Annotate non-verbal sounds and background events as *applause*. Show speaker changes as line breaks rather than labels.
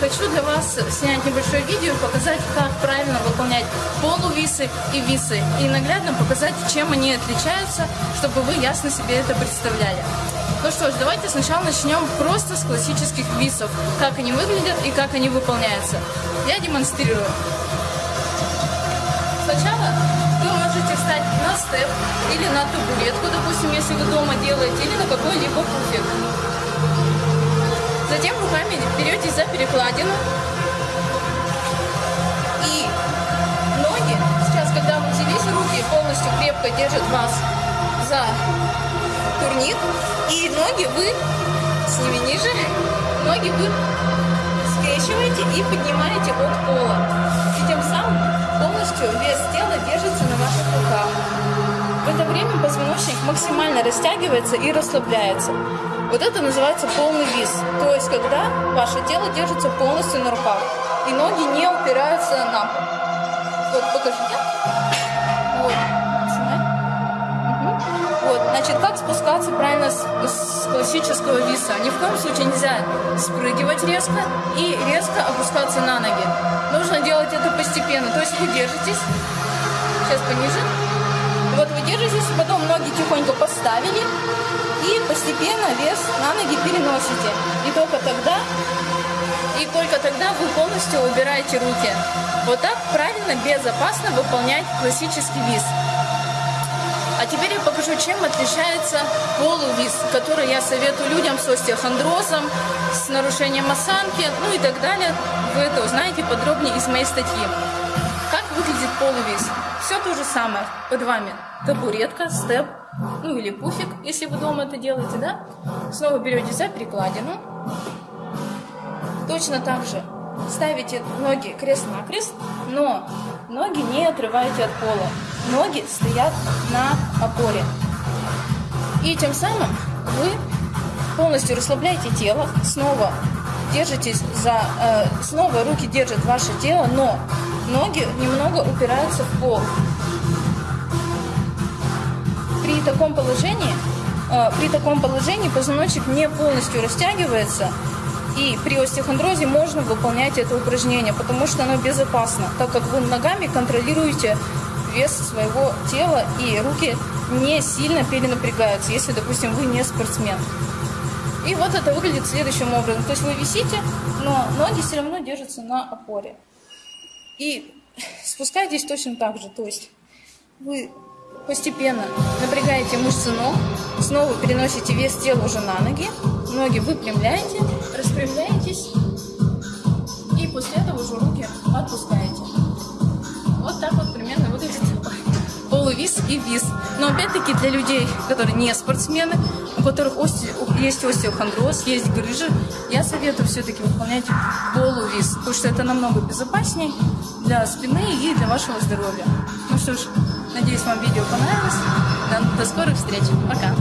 хочу для вас снять небольшое видео и показать, как правильно выполнять полувисы и висы. И наглядно показать, чем они отличаются, чтобы вы ясно себе это представляли. Ну что ж, давайте сначала начнем просто с классических висов. Как они выглядят и как они выполняются. Я демонстрирую. Сначала вы можете встать на степ или на табуретку, допустим, если вы дома делаете, или на какой-либо пуфик. Затем руками берете за перекладину. И ноги, сейчас, когда вы взялись, руки полностью крепко держат вас за турник. И ноги вы, с ними ниже, ноги вы скрещиваете и поднимаете от пола. И тем самым полностью вес тела держится на ваших руках. В это время позвоночник максимально растягивается и расслабляется. Вот это называется полный вис. То есть, когда ваше тело держится полностью на руках, и ноги не упираются на пол. Вот, покажите. Вот. Вот, значит, как спускаться правильно с, с классического виса? Ни в коем случае нельзя спрыгивать резко и резко опускаться на ноги. Нужно делать это постепенно. То есть вы держитесь. Сейчас пониже. Держитесь, потом ноги тихонько поставили и постепенно вес на ноги переносите. И только тогда, и только тогда вы полностью убираете руки. Вот так правильно, безопасно выполнять классический виз. А теперь я покажу, чем отличается полувиз, который я советую людям с остеохондрозом, с нарушением осанки, ну и так далее. Вы это узнаете подробнее из моей статьи. Как выглядит полувиз? Все то же самое. Под вами табуретка, степ, ну или пуфик, если вы дома это делаете, да? Снова берете за перекладину. Точно так же ставите ноги крест-накрест, но ноги не отрываете от пола. Ноги стоят на опоре. И тем самым вы полностью расслабляете тело, снова держитесь за, э, снова руки держат ваше тело, но ноги немного упираются в пол при таком положении, э, при таком положении позвоночник не полностью растягивается, и при остеохондрозе можно выполнять это упражнение, потому что оно безопасно, так как вы ногами контролируете вес своего тела, и руки не сильно перенапрягаются, если, допустим, вы не спортсмен. И вот это выглядит следующим образом. То есть вы висите, но ноги все равно держатся на опоре. И *laughs* спускайтесь точно так же. То есть вы Постепенно напрягаете мышцы ног, снова переносите вес тела уже на ноги, ноги выпрямляете, распрямляетесь и вис. Но опять-таки для людей, которые не спортсмены, у которых осте... есть остеохондроз, есть грыжи, я советую все-таки выполнять полувис, потому что это намного безопаснее для спины и для вашего здоровья. Ну что ж, Надеюсь, вам видео понравилось. До скорых встреч. Пока.